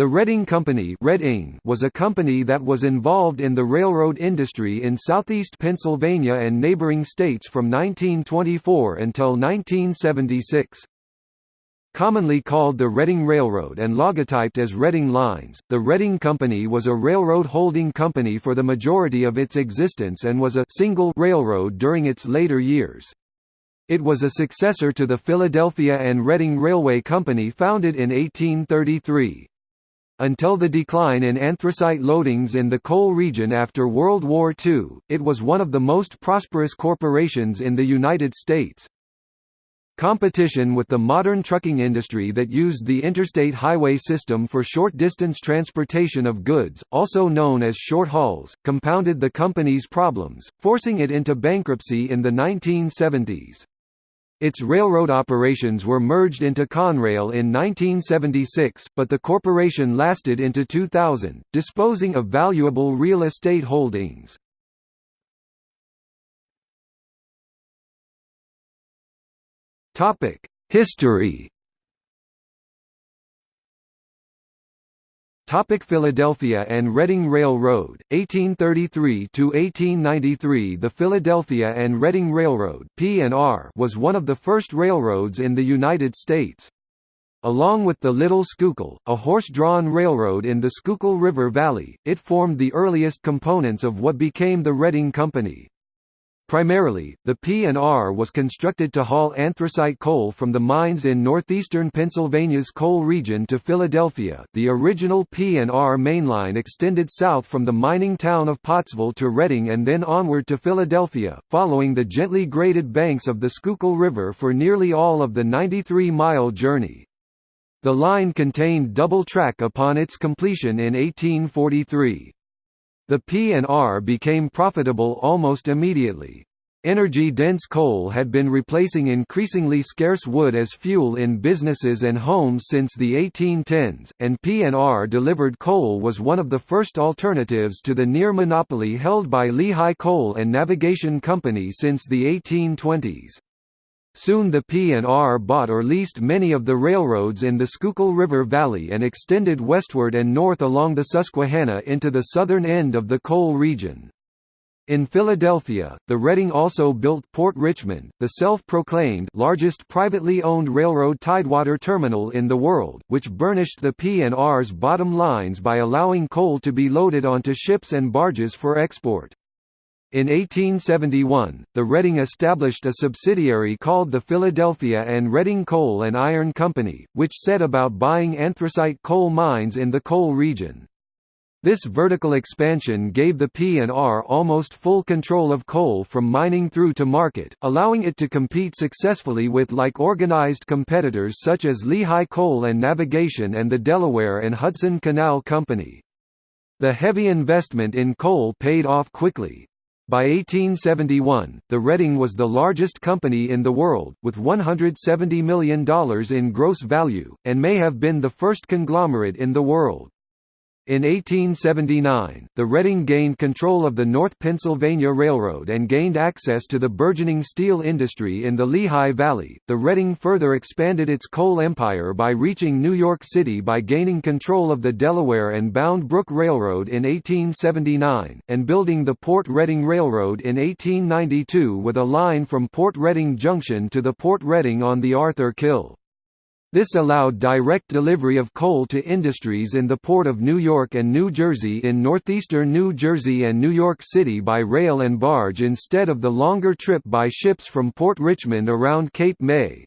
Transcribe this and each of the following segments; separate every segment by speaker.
Speaker 1: The Reading Company was a company that was involved in the railroad industry in southeast Pennsylvania and neighboring states from 1924 until 1976. Commonly called the Reading Railroad and logotyped as Reading Lines, the Reading Company was a railroad holding company for the majority of its existence and was a single railroad during its later years. It was a successor to the Philadelphia and Reading Railway Company founded in 1833. Until the decline in anthracite loadings in the coal region after World War II, it was one of the most prosperous corporations in the United States. Competition with the modern trucking industry that used the interstate highway system for short-distance transportation of goods, also known as short hauls, compounded the company's problems, forcing it into bankruptcy in the 1970s. Its railroad operations were merged into Conrail in 1976, but the corporation lasted into 2000, disposing of valuable real estate holdings. History Topic Philadelphia and Reading Railroad, 1833–1893 The Philadelphia and Reading Railroad P&R was one of the first railroads in the United States. Along with the Little Schuylkill, a horse-drawn railroad in the Schuylkill River Valley, it formed the earliest components of what became the Reading Company. Primarily, the P&R was constructed to haul anthracite coal from the mines in northeastern Pennsylvania's coal region to Philadelphia. The original P&R mainline extended south from the mining town of Pottsville to Reading and then onward to Philadelphia, following the gently graded banks of the Schuylkill River for nearly all of the 93-mile journey. The line contained double track upon its completion in 1843. The P&R became profitable almost immediately. Energy-dense coal had been replacing increasingly scarce wood as fuel in businesses and homes since the 1810s, and P&R delivered coal was one of the first alternatives to the near monopoly held by Lehigh Coal and Navigation Company since the 1820s. Soon the P&R bought or leased many of the railroads in the Schuylkill River Valley and extended westward and north along the Susquehanna into the southern end of the coal region. In Philadelphia, the Reading also built Port Richmond, the self-proclaimed largest privately owned railroad tidewater terminal in the world, which burnished the P&R's bottom lines by allowing coal to be loaded onto ships and barges for export. In 1871, the Reading established a subsidiary called the Philadelphia and Reading Coal and Iron Company, which set about buying anthracite coal mines in the coal region. This vertical expansion gave the P&R almost full control of coal from mining through to market, allowing it to compete successfully with like organized competitors such as Lehigh Coal and Navigation and the Delaware and Hudson Canal Company. The heavy investment in coal paid off quickly, by 1871, the Reading was the largest company in the world, with $170 million in gross value, and may have been the first conglomerate in the world. In 1879, the Reading gained control of the North Pennsylvania Railroad and gained access to the burgeoning steel industry in the Lehigh Valley. The Reading further expanded its coal empire by reaching New York City by gaining control of the Delaware and Bound Brook Railroad in 1879, and building the Port Reading Railroad in 1892 with a line from Port Reading Junction to the Port Reading on the Arthur Kill. This allowed direct delivery of coal to industries in the Port of New York and New Jersey in northeastern New Jersey and New York City by rail and barge instead of the longer trip by ships from Port Richmond around Cape May.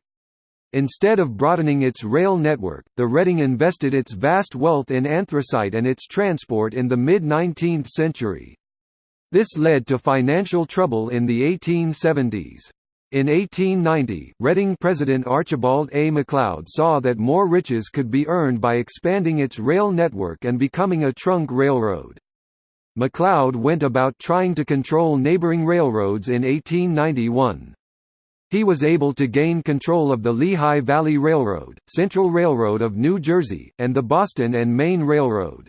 Speaker 1: Instead of broadening its rail network, the Reading invested its vast wealth in anthracite and its transport in the mid-19th century. This led to financial trouble in the 1870s. In 1890, Reading President Archibald A. McLeod saw that more riches could be earned by expanding its rail network and becoming a trunk railroad. McLeod went about trying to control neighboring railroads in 1891. He was able to gain control of the Lehigh Valley Railroad, Central Railroad of New Jersey, and the Boston and Maine Railroad.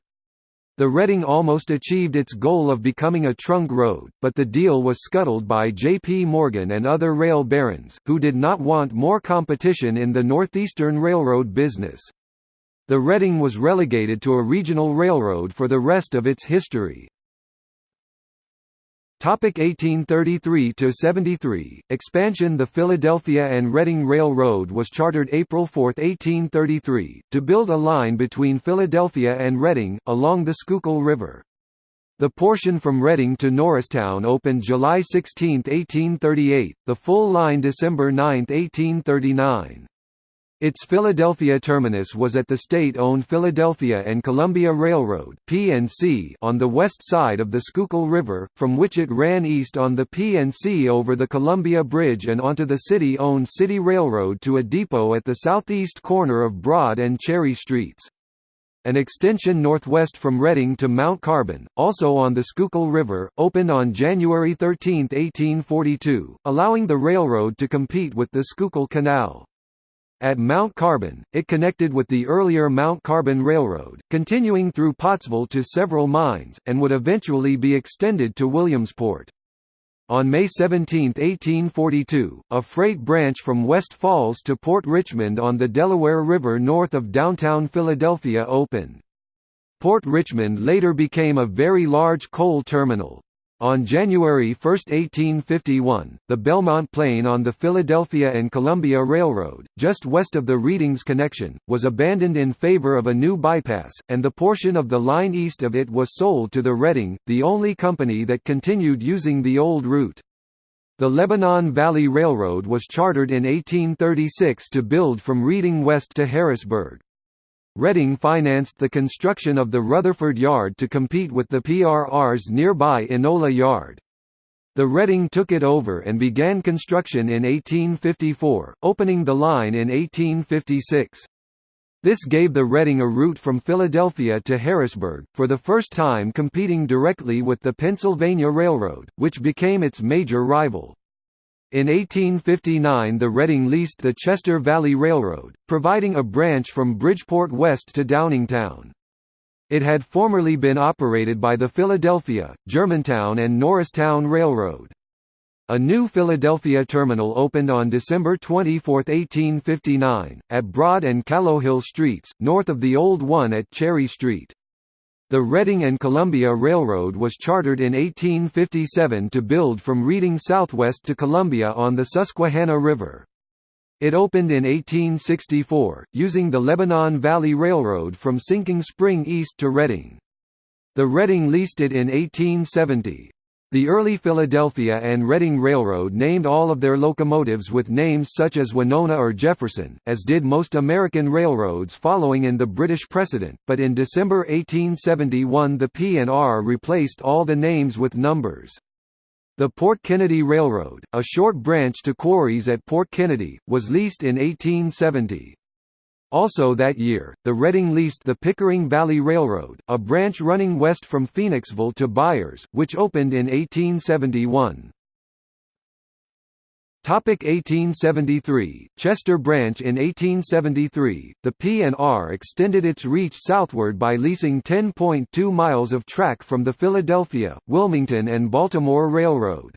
Speaker 1: The Reading almost achieved its goal of becoming a trunk road, but the deal was scuttled by J.P. Morgan and other rail barons, who did not want more competition in the Northeastern Railroad business. The Reading was relegated to a regional railroad for the rest of its history. Topic 1833 to 73 Expansion The Philadelphia and Reading Railroad was chartered April 4, 1833 to build a line between Philadelphia and Reading along the Schuylkill River. The portion from Reading to Norristown opened July 16, 1838, the full line December 9, 1839. Its Philadelphia terminus was at the state-owned Philadelphia and Columbia Railroad (P&C) on the west side of the Schuylkill River, from which it ran east on the P&C over the Columbia Bridge and onto the city-owned City Railroad to a depot at the southeast corner of Broad and Cherry Streets. An extension northwest from Reading to Mount Carbon, also on the Schuylkill River, opened on January 13, 1842, allowing the railroad to compete with the Schuylkill Canal. At Mount Carbon, it connected with the earlier Mount Carbon Railroad, continuing through Pottsville to several mines, and would eventually be extended to Williamsport. On May 17, 1842, a freight branch from West Falls to Port Richmond on the Delaware River north of downtown Philadelphia opened. Port Richmond later became a very large coal terminal. On January 1, 1851, the Belmont Plane on the Philadelphia and Columbia Railroad, just west of the Readings connection, was abandoned in favor of a new bypass, and the portion of the line east of it was sold to the Reading, the only company that continued using the old route. The Lebanon Valley Railroad was chartered in 1836 to build from Reading west to Harrisburg. Reading financed the construction of the Rutherford Yard to compete with the PRR's nearby Enola Yard. The Reading took it over and began construction in 1854, opening the line in 1856. This gave the Reading a route from Philadelphia to Harrisburg, for the first time competing directly with the Pennsylvania Railroad, which became its major rival. In 1859 the Reading leased the Chester Valley Railroad, providing a branch from Bridgeport west to Downingtown. It had formerly been operated by the Philadelphia, Germantown and Norristown Railroad. A new Philadelphia terminal opened on December 24, 1859, at Broad and Callowhill Streets, north of the old one at Cherry Street. The Reading and Columbia Railroad was chartered in 1857 to build from Reading southwest to Columbia on the Susquehanna River. It opened in 1864, using the Lebanon Valley Railroad from Sinking Spring east to Reading. The Reading leased it in 1870. The early Philadelphia and Reading Railroad named all of their locomotives with names such as Winona or Jefferson, as did most American railroads following in the British precedent, but in December 1871 the P&R replaced all the names with numbers. The Port Kennedy Railroad, a short branch to quarries at Port Kennedy, was leased in 1870. Also that year, the Reading leased the Pickering Valley Railroad, a branch running west from Phoenixville to Byers, which opened in 1871. Topic 1873 Chester Branch In 1873, the P&R extended its reach southward by leasing 10.2 miles of track from the Philadelphia, Wilmington and Baltimore Railroad.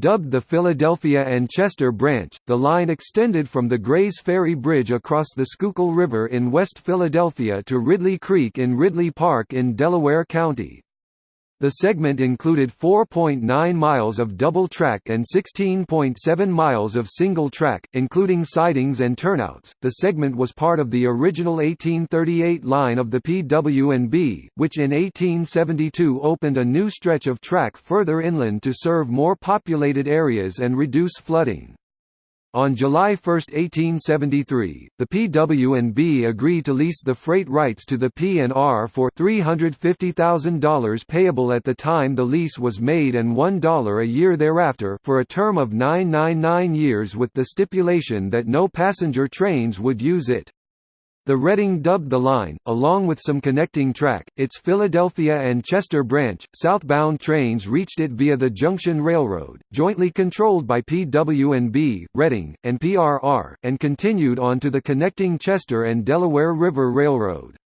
Speaker 1: Dubbed the Philadelphia and Chester Branch, the line extended from the Grays Ferry Bridge across the Schuylkill River in West Philadelphia to Ridley Creek in Ridley Park in Delaware County. The segment included 4.9 miles of double track and 16.7 miles of single track, including sidings and turnouts. The segment was part of the original 1838 line of the PW&B, which in 1872 opened a new stretch of track further inland to serve more populated areas and reduce flooding. On July 1, 1873, the PW&B agreed to lease the freight rights to the P&R for $350,000 payable at the time the lease was made and $1 a year thereafter for a term of 999 years with the stipulation that no passenger trains would use it. The Reading dubbed the line, along with some connecting track, its Philadelphia and Chester branch. Southbound trains reached it via the Junction Railroad, jointly controlled by PW&B, Reading, and PRR, and continued on to the connecting Chester and Delaware River Railroad.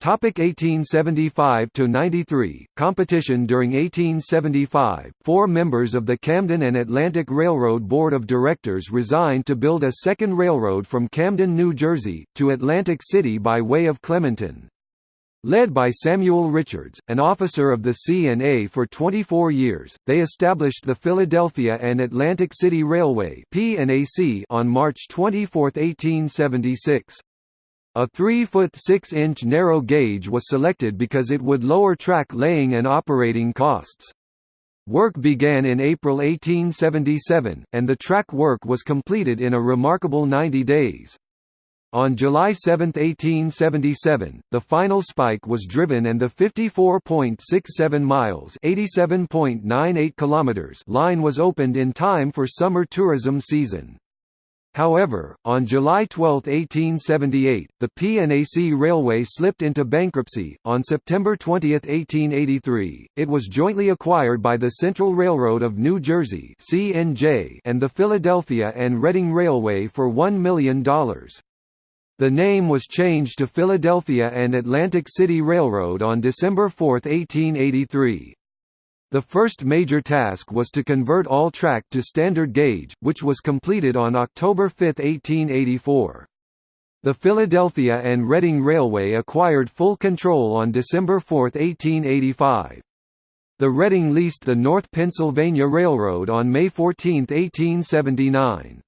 Speaker 1: Topic 1875 to 93 Competition during 1875 Four members of the Camden and Atlantic Railroad Board of Directors resigned to build a second railroad from Camden, New Jersey, to Atlantic City by way of Clementon. Led by Samuel Richards, an officer of the C&A for 24 years, they established the Philadelphia and Atlantic City Railway on March 24, 1876. A 3-foot 6-inch narrow gauge was selected because it would lower track laying and operating costs. Work began in April 1877, and the track work was completed in a remarkable 90 days. On July 7, 1877, the final spike was driven and the 54.67 miles (87.98 kilometers) line was opened in time for summer tourism season. However, on July 12, 1878, the P&AC Railway slipped into bankruptcy. On September 20, 1883, it was jointly acquired by the Central Railroad of New Jersey (CNJ) and the Philadelphia and Reading Railway for $1 million. The name was changed to Philadelphia and Atlantic City Railroad on December 4, 1883. The first major task was to convert all track to standard gauge, which was completed on October 5, 1884. The Philadelphia and Reading Railway acquired full control on December 4, 1885. The Reading leased the North Pennsylvania Railroad on May 14, 1879.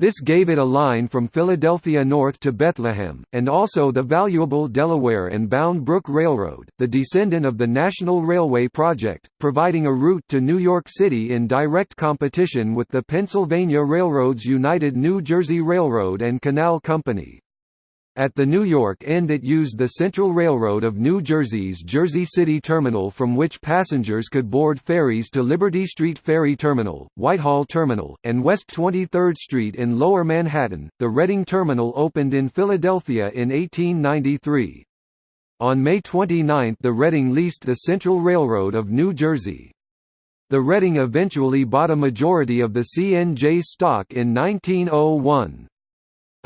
Speaker 1: This gave it a line from Philadelphia north to Bethlehem, and also the valuable Delaware and Bound Brook Railroad, the descendant of the National Railway Project, providing a route to New York City in direct competition with the Pennsylvania Railroad's United New Jersey Railroad and Canal Company. At the New York end it used the Central Railroad of New Jersey's Jersey City Terminal from which passengers could board ferries to Liberty Street Ferry Terminal, Whitehall Terminal, and West 23rd Street in Lower Manhattan. The Reading Terminal opened in Philadelphia in 1893. On May 29 the Reading leased the Central Railroad of New Jersey. The Reading eventually bought a majority of the CNJ stock in 1901.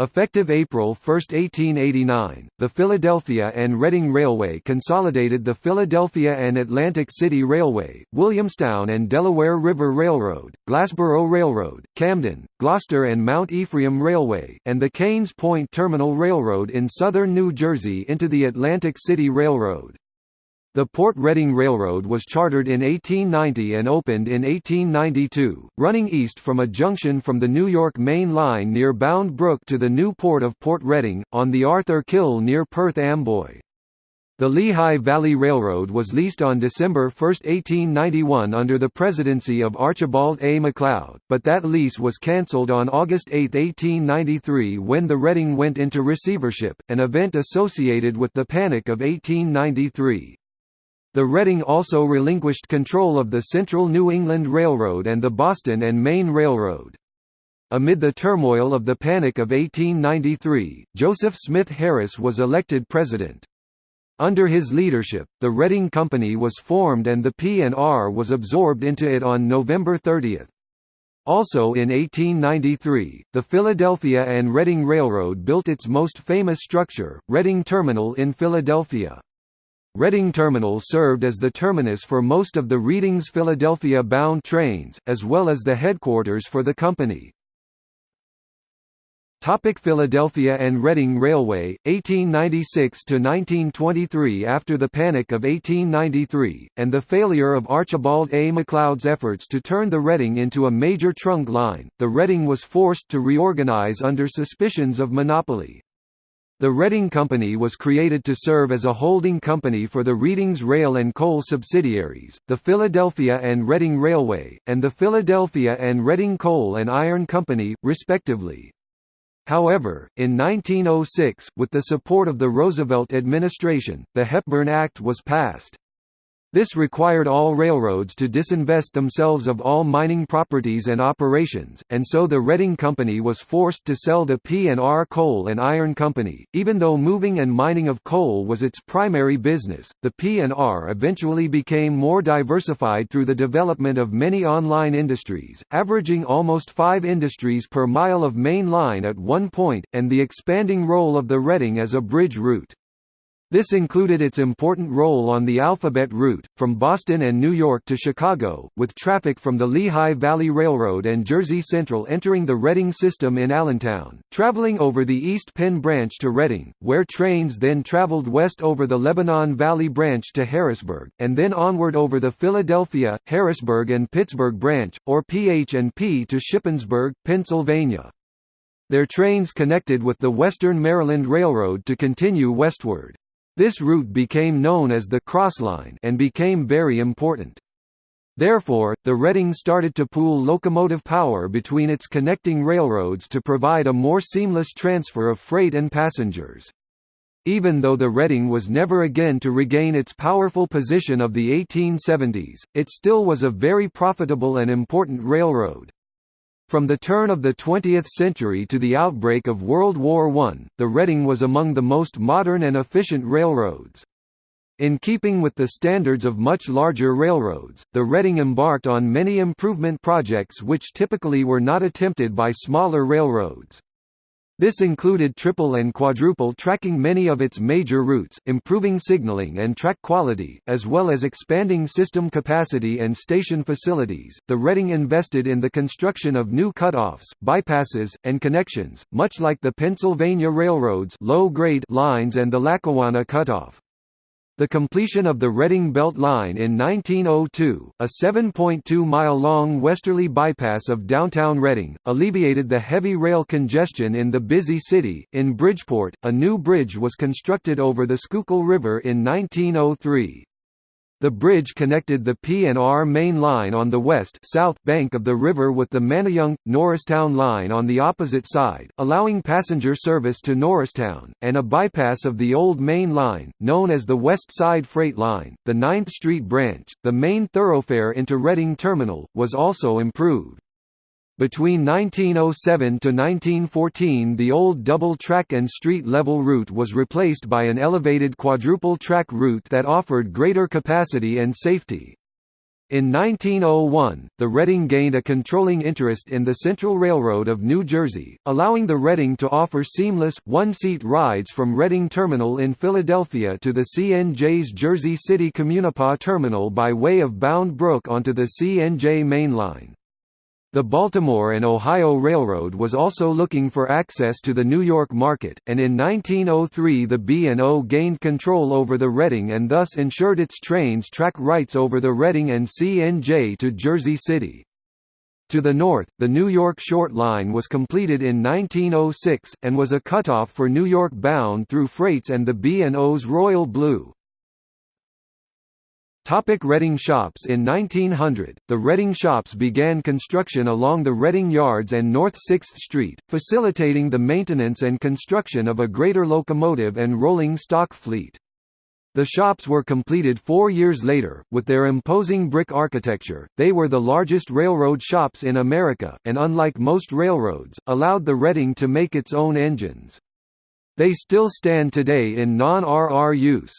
Speaker 1: Effective April 1, 1889, the Philadelphia and Reading Railway consolidated the Philadelphia and Atlantic City Railway, Williamstown and Delaware River Railroad, Glassboro Railroad, Camden, Gloucester and Mount Ephraim Railway, and the Kaighn's Point Terminal Railroad in southern New Jersey into the Atlantic City Railroad. The Port Reading Railroad was chartered in 1890 and opened in 1892, running east from a junction from the New York Main Line near Bound Brook to the new port of Port Reading, on the Arthur Kill near Perth Amboy. The Lehigh Valley Railroad was leased on December 1, 1891 under the presidency of Archibald A. McLeod, but that lease was cancelled on August 8, 1893 when the Reading went into receivership, an event associated with the Panic of 1893. The Reading also relinquished control of the Central New England Railroad and the Boston and Maine Railroad. Amid the turmoil of the Panic of 1893, Joseph Smith Harris was elected president. Under his leadership, the Reading Company was formed and the P&R was absorbed into it on November 30. Also in 1893, the Philadelphia and Reading Railroad built its most famous structure, Reading Terminal in Philadelphia. Reading Terminal served as the terminus for most of the Reading's Philadelphia-bound trains, as well as the headquarters for the company. Topic Philadelphia and Reading Railway, 1896–1923 After the Panic of 1893, and the failure of Archibald A. MacLeod's efforts to turn the Reading into a major trunk line, the Reading was forced to reorganize under suspicions of monopoly. The Reading Company was created to serve as a holding company for the Reading's rail and coal subsidiaries, the Philadelphia and Reading Railway, and the Philadelphia and Reading Coal and Iron Company, respectively. However, in 1906, with the support of the Roosevelt administration, the Hepburn Act was passed. This required all railroads to disinvest themselves of all mining properties and operations, and so the Reading Company was forced to sell the P&R Coal and Iron Company. Even though moving and mining of coal was its primary business, the P&R eventually became more diversified through the development of many online industries, averaging almost five industries per mile of main line at one point, and the expanding role of the Reading as a bridge route. This included its important role on the Alphabet route, from Boston and New York to Chicago, with traffic from the Lehigh Valley Railroad and Jersey Central entering the Reading system in Allentown, traveling over the East Penn Branch to Reading, where trains then traveled west over the Lebanon Valley Branch to Harrisburg, and then onward over the Philadelphia, Harrisburg and Pittsburgh Branch, or PH&P to Shippensburg, Pennsylvania. Their trains connected with the Western Maryland Railroad to continue westward. This route became known as the Crossline and became very important. Therefore, the Reading started to pool locomotive power between its connecting railroads to provide a more seamless transfer of freight and passengers. Even though the Reading was never again to regain its powerful position of the 1870s, it still was a very profitable and important railroad. From the turn of the 20th century to the outbreak of World War I, the Reading was among the most modern and efficient railroads. In keeping with the standards of much larger railroads, the Reading embarked on many improvement projects which typically were not attempted by smaller railroads. This included triple and quadruple tracking many of its major routes, improving signaling and track quality, as well as expanding system capacity and station facilities. The Reading invested in the construction of new cutoffs, bypasses, and connections, much like the Pennsylvania Railroad's low-grade lines and the Lackawanna cutoff. The completion of the Reading Belt Line in 1902, a 7.2-mile-long westerly bypass of downtown Reading, alleviated the heavy rail congestion in the busy city. In Bridgeport, a new bridge was constructed over the Schuylkill River in 1903. The bridge connected the P&R main line on the west south bank of the river with the Manayunk, Norristown line on the opposite side, allowing passenger service to Norristown, and a bypass of the old main line, known as the West Side Freight Line. The 9th Street branch, the main thoroughfare into Reading Terminal, was also improved. Between 1907 to 1914 the old double-track and street-level route was replaced by an elevated quadruple-track route that offered greater capacity and safety. In 1901, the Reading gained a controlling interest in the Central Railroad of New Jersey, allowing the Reading to offer seamless, one-seat rides from Reading Terminal in Philadelphia to the CNJ's Jersey City Communipaw Terminal by way of Bound Brook onto the CNJ mainline. The Baltimore and Ohio Railroad was also looking for access to the New York market, and in 1903 the B&O gained control over the Reading and thus ensured its trains track rights over the Reading and CNJ to Jersey City. To the north, the New York Short Line was completed in 1906, and was a cutoff for New York bound through freights and the B&O's Royal Blue. Topic Reading Shops In 1900, the Reading Shops began construction along the Reading Yards and North 6th Street, facilitating the maintenance and construction of a greater locomotive and rolling stock fleet. The shops were completed four years later, with their imposing brick architecture, they were the largest railroad shops in America, and unlike most railroads, allowed the Reading to make its own engines. They still stand today in non-RR use.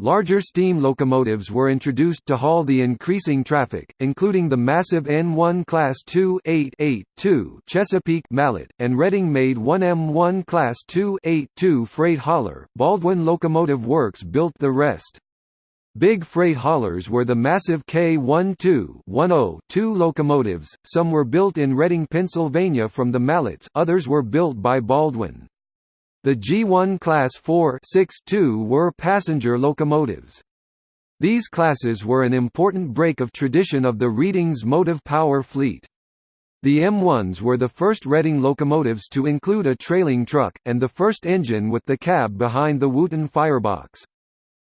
Speaker 1: Larger steam locomotives were introduced to haul the increasing traffic, including the massive N1 Class 2 2 Chesapeake Mallet, and Reading-made 1M1 Class 2 2 freight hauler. Baldwin Locomotive Works built the rest. Big freight haulers were the massive K12 2 locomotives, some were built in Reading, Pennsylvania from the Mallets, others were built by Baldwin. The G1 Class 4 were passenger locomotives. These classes were an important break of tradition of the Reading's motive power fleet. The M1s were the first Reading locomotives to include a trailing truck, and the first engine with the cab behind the Wootton firebox.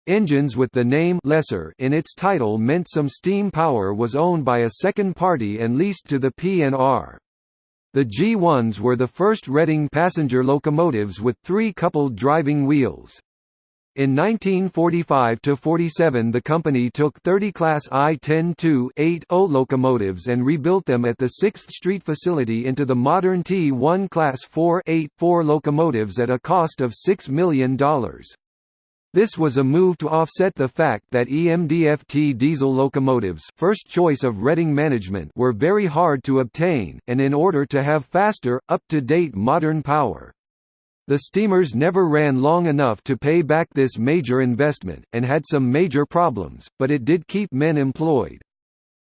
Speaker 1: Engines with the name Lessor in its title meant some steam power was owned by a second party and leased to the P&R. The G1s were the first Reading passenger locomotives with three coupled driving wheels. In 1945–47 the company took 30 Class I-10-2-80 locomotives and rebuilt them at the 6th Street facility into the modern T1 Class 4-8-4 locomotives at a cost of $6 million. This was a move to offset the fact that EMDFT diesel locomotives first choice of Reading management were very hard to obtain, and in order to have faster, up-to-date modern power. The steamers never ran long enough to pay back this major investment, and had some major problems, but it did keep men employed.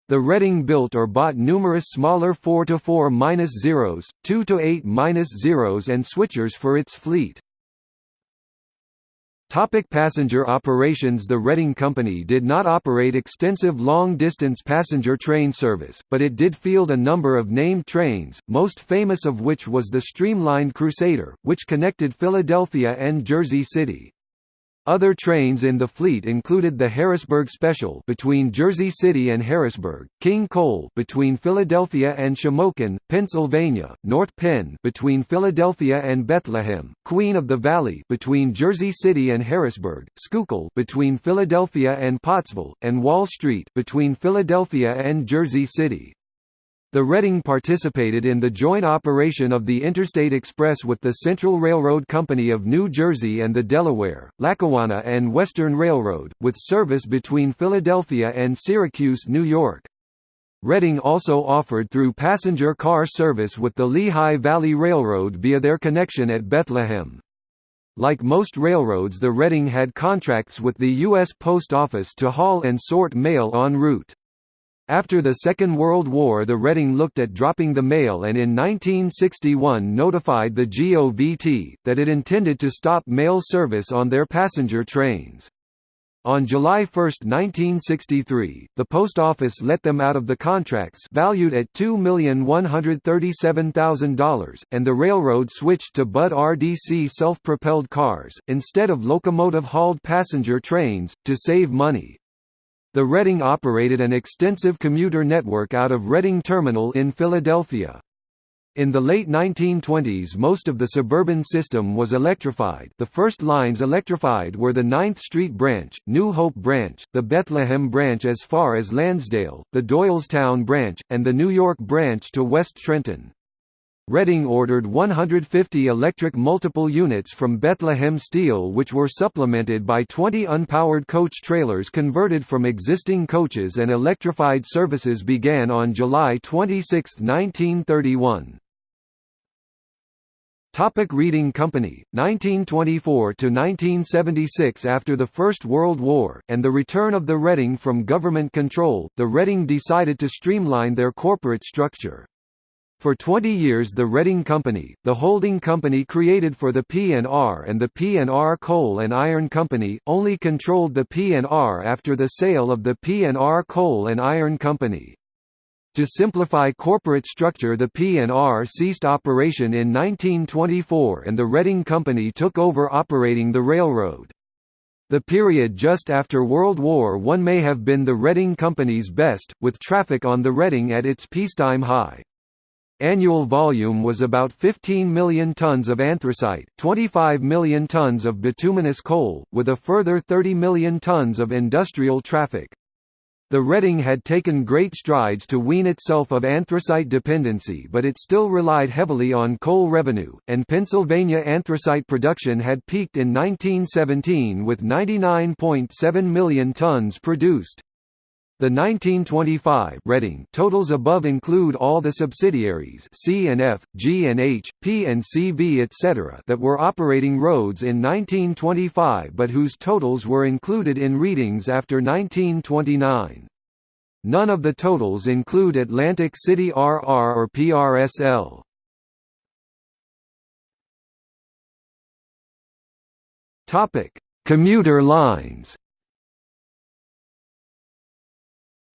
Speaker 1: The Reading built or bought numerous smaller 4-4-0s, 2-8-0s and switchers for its fleet. Topic passenger operations The Reading Company did not operate extensive long-distance passenger train service, but it did field a number of named trains, most famous of which was the streamlined Crusader, which connected Philadelphia and Jersey City. Other trains in the fleet included the Harrisburg Special between Jersey City and Harrisburg, King Coal between Philadelphia and Shamokin, Pennsylvania, North Penn between Philadelphia and Bethlehem, Queen of the Valley between Jersey City and Harrisburg, Schuylkill between Philadelphia and Pottsville, and Wall Street between Philadelphia and Jersey City. The Reading participated in the joint operation of the Interstate Express with the Central Railroad Company of New Jersey and the Delaware, Lackawanna and Western Railroad, with service between Philadelphia and Syracuse, New York. Reading also offered through passenger car service with the Lehigh Valley Railroad via their connection at Bethlehem. Like most railroads the Reading had contracts with the U.S. Post Office to haul and sort mail en route. After the Second World War the Reading looked at dropping the mail and in 1961 notified the GOVT, that it intended to stop mail service on their passenger trains. On July 1, 1963, the Post Office let them out of the contracts valued at $2,137,000, and the railroad switched to Budd RDC self-propelled cars, instead of locomotive-hauled passenger trains, to save money. The Reading operated an extensive commuter network out of Reading Terminal in Philadelphia. In the late 1920s most of the suburban system was electrified the first lines electrified were the 9th Street Branch, New Hope Branch, the Bethlehem Branch as far as Lansdale, the Doylestown Branch, and the New York Branch to West Trenton. Reading ordered 150 electric multiple units from Bethlehem Steel which were supplemented by 20 unpowered coach trailers converted from existing coaches and electrified services began on July 26, 1931. Topic Reading Company, 1924–1976 After the First World War, and the return of the Reading from government control, the Reading decided to streamline their corporate structure. For 20 years the Reading Company, the holding company created for the P&R and the P&R Coal and Iron Company, only controlled the P&R after the sale of the P&R Coal and Iron Company. To simplify corporate structure the P&R ceased operation in 1924 and the Reading Company took over operating the railroad. The period just after World War I may have been the Reading Company's best, with traffic on the Reading at its peacetime high. Annual volume was about 15 million tons of anthracite, 25 million tons of bituminous coal, with a further 30 million tons of industrial traffic. The Reading had taken great strides to wean itself of anthracite dependency but it still relied heavily on coal revenue, and Pennsylvania anthracite production had peaked in 1917 with 99.7 million tons produced. The 1925 Reading totals above include all the subsidiaries C and F, G and H, P and CV etc. that were operating roads in 1925 but whose totals were included in readings after 1929. None of the totals include Atlantic City RR or PRSL. Topic: Commuter lines.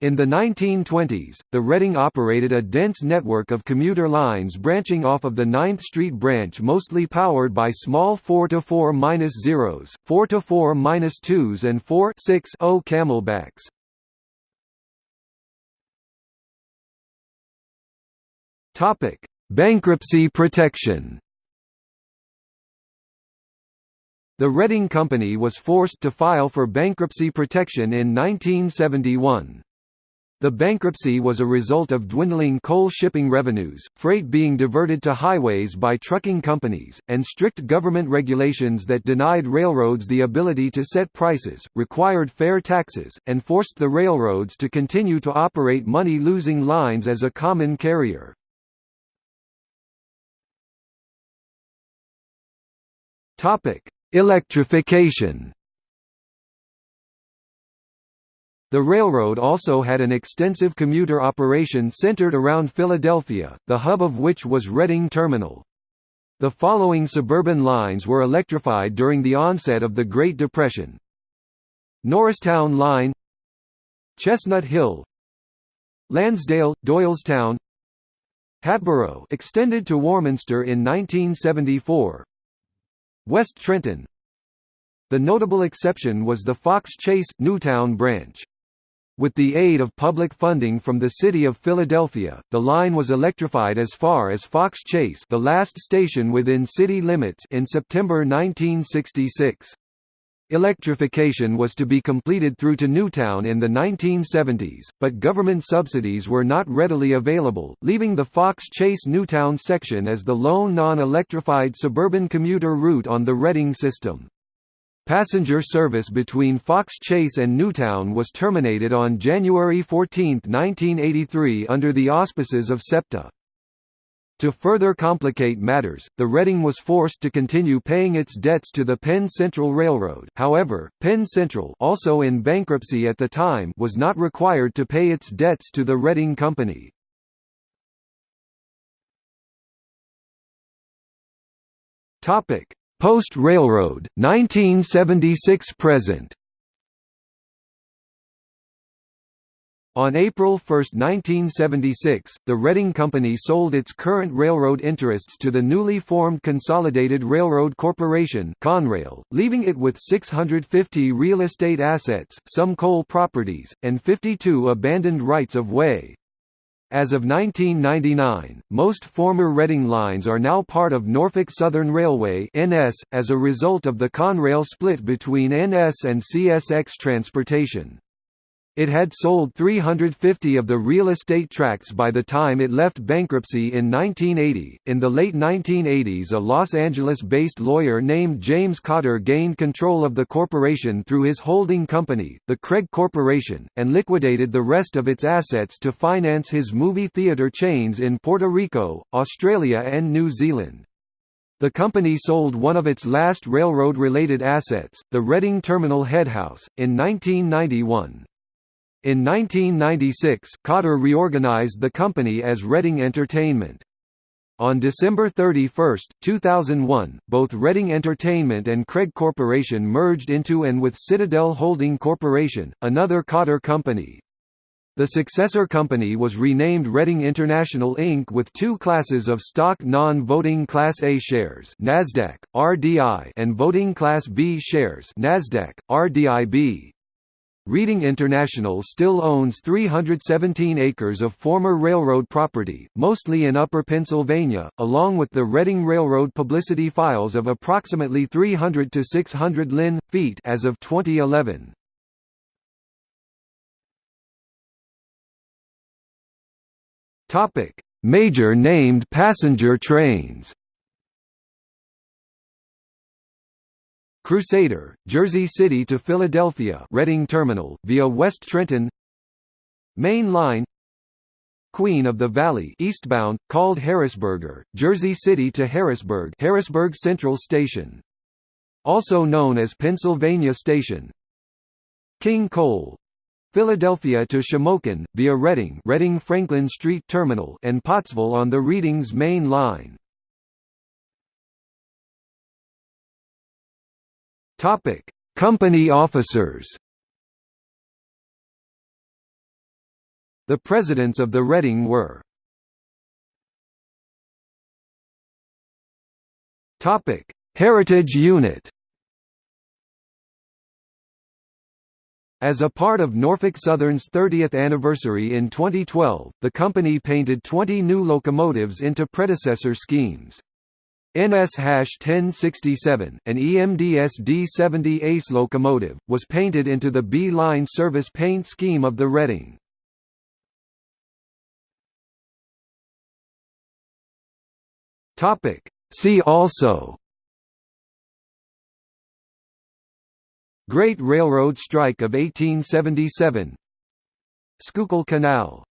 Speaker 1: In the 1920s, the Reading operated a dense network of commuter lines branching off of the 9th Street branch mostly powered by small 4-4-0s, 4-4-2s and 4-6-0 camelbacks. Bankruptcy protection The Reading Company was forced to file for bankruptcy protection in 1971. The bankruptcy was a result of dwindling coal shipping revenues, freight being diverted to highways by trucking companies, and strict government regulations that denied railroads the ability to set prices, required fair taxes, and forced the railroads to continue to operate money-losing lines as a common carrier. Electrification. The railroad also had an extensive commuter operation centered around Philadelphia, the hub of which was Reading Terminal. The following suburban lines were electrified during the onset of the Great Depression. Norristown Line Chestnut Hill Lansdale, Doylestown Hatboro extended to Warminster in 1974 West Trenton The notable exception was the Fox Chase, Newtown branch. With the aid of public funding from the city of Philadelphia, the line was electrified as far as Fox Chase the last station within city limits in September 1966. Electrification was to be completed through to Newtown in the 1970s, but government subsidies were not readily available, leaving the Fox Chase Newtown section as the lone non-electrified suburban commuter route on the Reading system. Passenger service between Fox Chase and Newtown was terminated on January 14, 1983 under the auspices of SEPTA. To further complicate matters, the Reading was forced to continue paying its debts to the Penn Central Railroad however, Penn Central also in bankruptcy at the time was not required to pay its debts to the Reading Company. Post-railroad, 1976–present On April 1, 1976, the Reading Company sold its current railroad interests to the newly formed Consolidated Railroad Corporation Conrail, leaving it with 650 real estate assets, some coal properties, and 52 abandoned rights of way. As of 1999, most former Reading lines are now part of Norfolk Southern Railway (NS) as a result of the Conrail split between NS and CSX Transportation. It had sold 350 of the real estate tracts by the time it left bankruptcy in 1980. In the late 1980s, a Los Angeles based lawyer named James Cotter gained control of the corporation through his holding company, the Craig Corporation, and liquidated the rest of its assets to finance his movie theater chains in Puerto Rico, Australia, and New Zealand. The company sold one of its last railroad-related assets, the Reading Terminal Headhouse, in 1991. In 1996, Cotter reorganized the company as Reading Entertainment. On December 31, 2001, both Reading Entertainment and Craig Corporation merged into and with Citadel Holding Corporation, another Cotter company. The successor company was renamed Reading International Inc. with two classes of stock non-voting Class A shares NASDAQ, RDI and voting Class B shares NASDAQ, RDIB. Reading International still owns 317 acres of former railroad property, mostly in Upper Pennsylvania, along with the Reading Railroad publicity files of approximately 300 to 600 lin. feet as of 2011. Topic: Major named passenger trains. Crusader, Jersey City to Philadelphia Reading Terminal, via West Trenton Main Line Queen of the Valley eastbound, called Harrisburger, Jersey City to Harrisburg Harrisburg Central Station. Also known as Pennsylvania Station King Coal Philadelphia to Shamokin, via Reading Reading Franklin Street Terminal and Pottsville on the Reading's main line. Topic: Company officers. The presidents of the Reading were Topic: Heritage Unit. As a part of Norfolk Southern's 30th anniversary in 2012, the company painted 20 new locomotives into predecessor schemes. NS-1067, an EMDS D70 Ace locomotive, was painted into the Bee Line service paint scheme of the Reading. See also. Great Railroad Strike of 1877 Schuylkill Canal